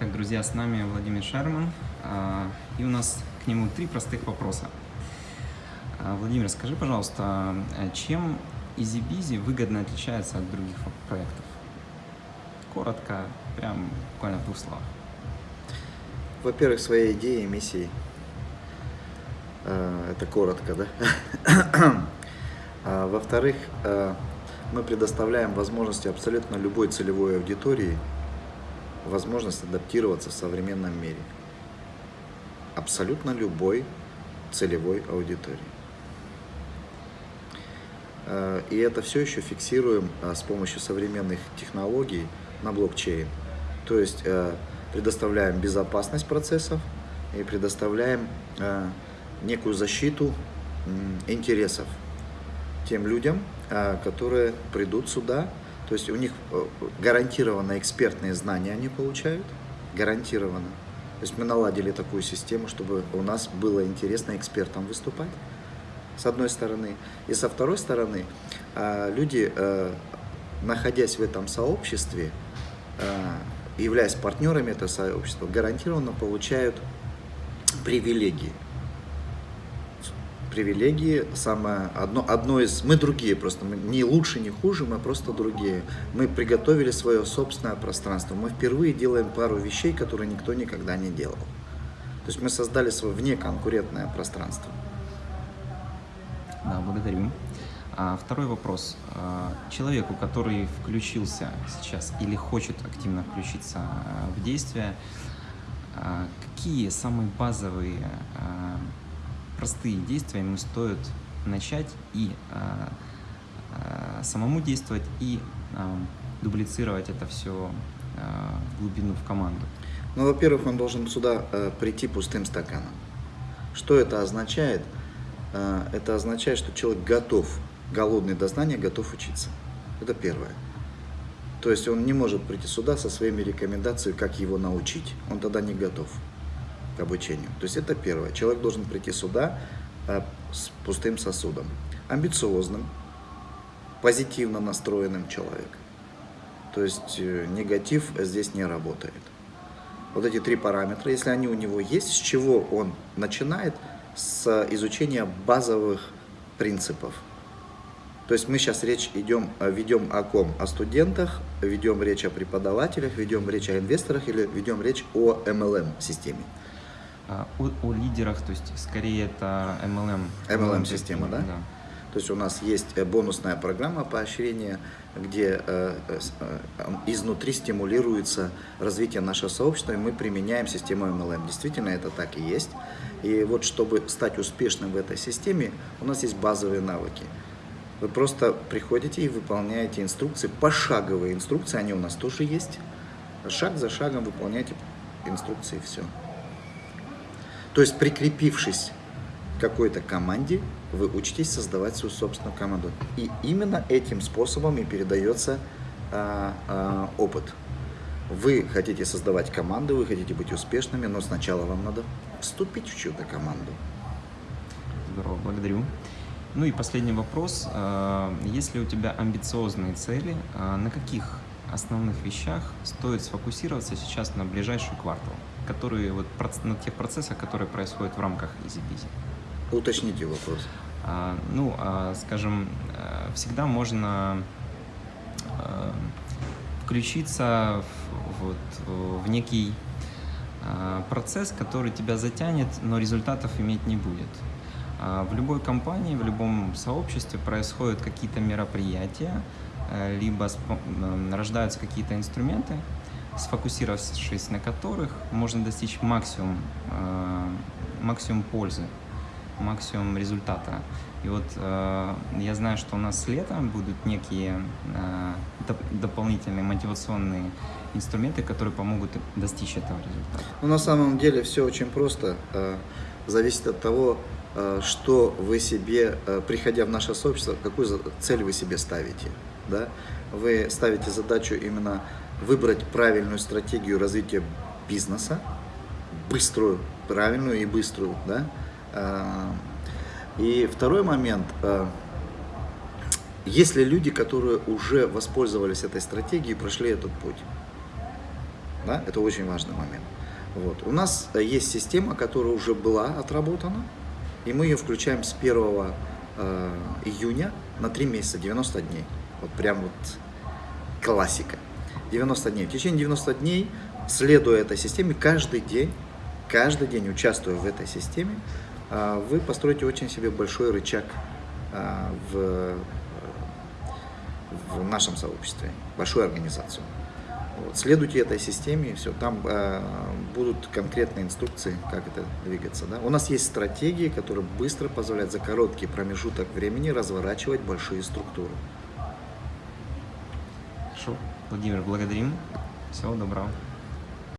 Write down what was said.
Так, друзья, с нами Владимир Шерман, а, и у нас к нему три простых вопроса. А, Владимир, скажи, пожалуйста, чем EasyBizy выгодно отличается от других проектов? Коротко, прям буквально в двух словах. Во-первых, своей идеей, миссией. А, это коротко, да? Во-вторых, мы предоставляем возможности абсолютно любой целевой аудитории возможность адаптироваться в современном мире. Абсолютно любой целевой аудитории. Э, и это все еще фиксируем э, с помощью современных технологий на блокчейн. То есть э, предоставляем безопасность процессов и предоставляем некую защиту интересов тем людям, которые придут сюда то есть у них э, гарантированно экспертные знания они получают, гарантированно. То есть мы наладили такую систему, чтобы у нас было интересно экспертам выступать, с одной стороны. И со второй стороны, а, люди, э, находясь в этом сообществе, э, являясь партнерами этого сообщества, гарантированно получают привилегии привилегии, самое, одно, одно из, мы другие просто, мы не лучше, не хуже, мы просто другие. Мы приготовили свое собственное пространство, мы впервые делаем пару вещей, которые никто никогда не делал. То есть мы создали свое внеконкурентное пространство. Да, благодарю. А, второй вопрос. А, человеку, который включился сейчас или хочет активно включиться а, в действие, а, какие самые базовые простые действия ему стоит начать и э, э, самому действовать, и э, дублицировать это все э, в глубину, в команду? Ну, во-первых, он должен сюда э, прийти пустым стаканом. Что это означает? Э, это означает, что человек готов, голодный до знания, готов учиться. Это первое. То есть он не может прийти сюда со своими рекомендациями, как его научить. Он тогда не готов к обучению. То есть это первое. Человек должен прийти сюда э, с пустым сосудом. Амбициозным, позитивно настроенным человеком. То есть э, негатив здесь не работает. Вот эти три параметра, если они у него есть, с чего он начинает? С изучения базовых принципов. То есть мы сейчас речь идем, э, ведем о ком? О студентах, ведем речь о преподавателях, ведем речь о инвесторах или ведем речь о MLM-системе. А, о, о лидерах, то есть скорее это MLM. MLM-система, да? да? То есть у нас есть э, бонусная программа поощрения, где э, э, э, изнутри стимулируется развитие нашего сообщества, и мы применяем систему MLM. Действительно, это так и есть. И вот чтобы стать успешным в этой системе, у нас есть базовые навыки. Вы просто приходите и выполняете инструкции, пошаговые инструкции, они у нас тоже есть. Шаг за шагом выполняйте инструкции, все. То есть, прикрепившись к какой-то команде, вы учитесь создавать свою собственную команду. И именно этим способом и передается а, а, опыт. Вы хотите создавать команду, вы хотите быть успешными, но сначала вам надо вступить в чью-то команду. Здорово, благодарю. Ну и последний вопрос. А, если у тебя амбициозные цели, а, на каких основных вещах стоит сфокусироваться сейчас на ближайший квартал? Которые вот на тех процессах, которые происходят в рамках EasyBizy. Уточните вопрос. А, ну, а, скажем, э, всегда можно а, включиться в, вот, в некий а, процесс, который тебя затянет, но результатов иметь не будет. А, в любой компании, в любом сообществе происходят какие-то мероприятия, э, либо рождаются какие-то инструменты, сфокусировавшись на которых можно достичь максимум, э, максимум пользы, максимум результата. И вот э, я знаю, что у нас летом будут некие э, доп дополнительные мотивационные инструменты, которые помогут достичь этого результата. Ну, на самом деле все очень просто. Э, зависит от того, э, что вы себе, э, приходя в наше сообщество, какую цель вы себе ставите. Да? Вы ставите задачу именно выбрать правильную стратегию развития бизнеса, быструю, правильную и быструю, да. А, и второй момент, а, есть ли люди, которые уже воспользовались этой стратегией прошли этот путь? Да? Это очень важный момент. Вот. У нас есть система, которая уже была отработана, и мы ее включаем с 1 э, июня на 3 месяца, 90 дней. Вот прям вот классика. 90 дней. В течение 90 дней, следуя этой системе, каждый день, каждый день участвуя в этой системе, э, вы построите очень себе большой рычаг э, в, в нашем сообществе, большую организацию. Вот. Следуйте этой системе, все, там э, будут конкретные инструкции, как это двигаться. Да? У нас есть стратегии, которые быстро позволяют за короткий промежуток времени разворачивать большие структуры. Хорошо. Владимир, благодарим. Всего доброго.